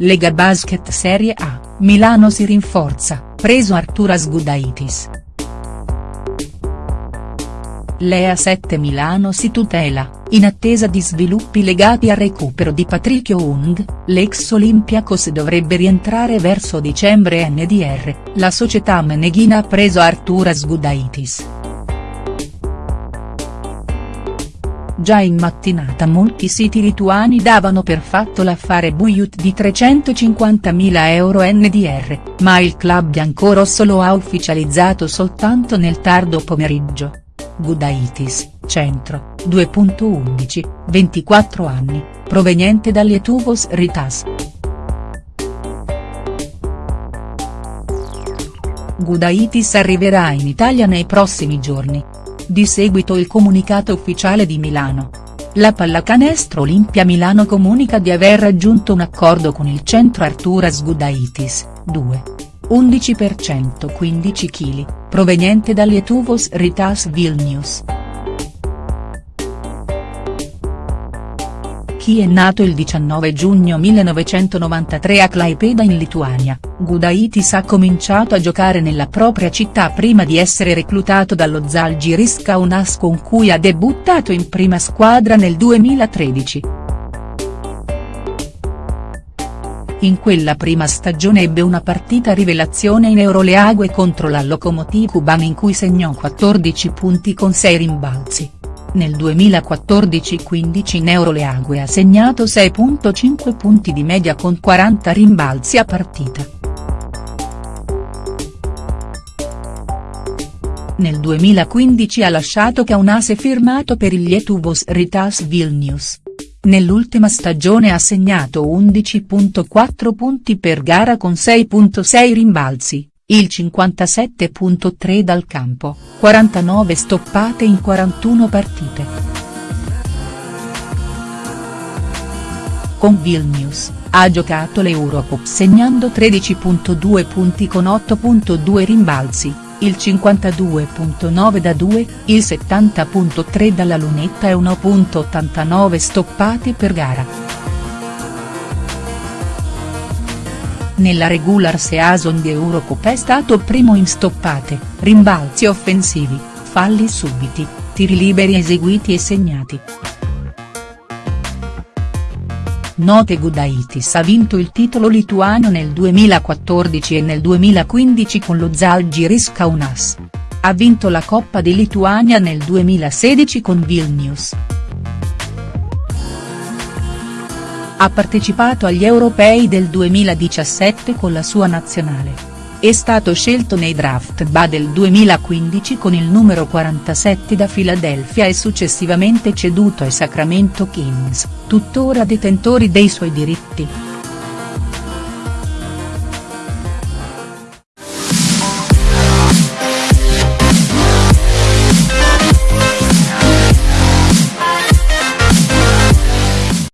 Lega Basket Serie A, Milano si rinforza, preso Arturas Gudaitis. Lea 7 Milano si tutela, in attesa di sviluppi legati al recupero di Patricio Ung, l'ex Olympiacos dovrebbe rientrare verso dicembre NDR, la società meneghina ha preso Arturas Gudaitis. Già in mattinata molti siti lituani davano per fatto l'affare Buyut di 350.000 euro NDR, ma il club biancorosso lo ha ufficializzato soltanto nel tardo pomeriggio. Gudaitis, centro, 2.11, 24 anni, proveniente dall'Etuvos Ritas. Gudaitis arriverà in Italia nei prossimi giorni. Di seguito il comunicato ufficiale di Milano. La pallacanestro Olimpia Milano comunica di aver raggiunto un accordo con il centro Arturas Gudaitis, 2. 11% 15 kg, proveniente dall'Etuvos Ritas Vilnius. Chi è nato il 19 giugno 1993 a Klaipėda in Lituania, Gudaitis ha cominciato a giocare nella propria città prima di essere reclutato dallo Zalgiris Kaunas con cui ha debuttato in prima squadra nel 2013. In quella prima stagione ebbe una partita rivelazione in Euroleague contro la Lokomotiv Kuban in cui segnò 14 punti con 6 rimbalzi. Nel 2014-15 in Euroleague ha segnato 6.5 punti di media con 40 rimbalzi a partita. Nel 2015 ha lasciato Kaunas e firmato per il Lietuvos Ritas Vilnius. Nell'ultima stagione ha segnato 11.4 punti per gara con 6.6 rimbalzi, il 57.3 dal campo, 49 stoppate in 41 partite. Con Vilnius, ha giocato l'Eurocup segnando 13.2 punti con 8.2 rimbalzi, il 52.9 da 2, il 70.3 dalla lunetta e 1.89 stoppati per gara. Nella regular season di Eurocup è stato primo in stoppate, rimbalzi offensivi, falli subiti, tiri liberi eseguiti e segnati. Note Gudaitis ha vinto il titolo lituano nel 2014 e nel 2015 con lo Zalgiris Kaunas. Ha vinto la Coppa di Lituania nel 2016 con Vilnius. Ha partecipato agli europei del 2017 con la sua nazionale. È stato scelto nei draft BA del 2015 con il numero 47 da Philadelphia e successivamente ceduto ai Sacramento Kings, tuttora detentori dei suoi diritti.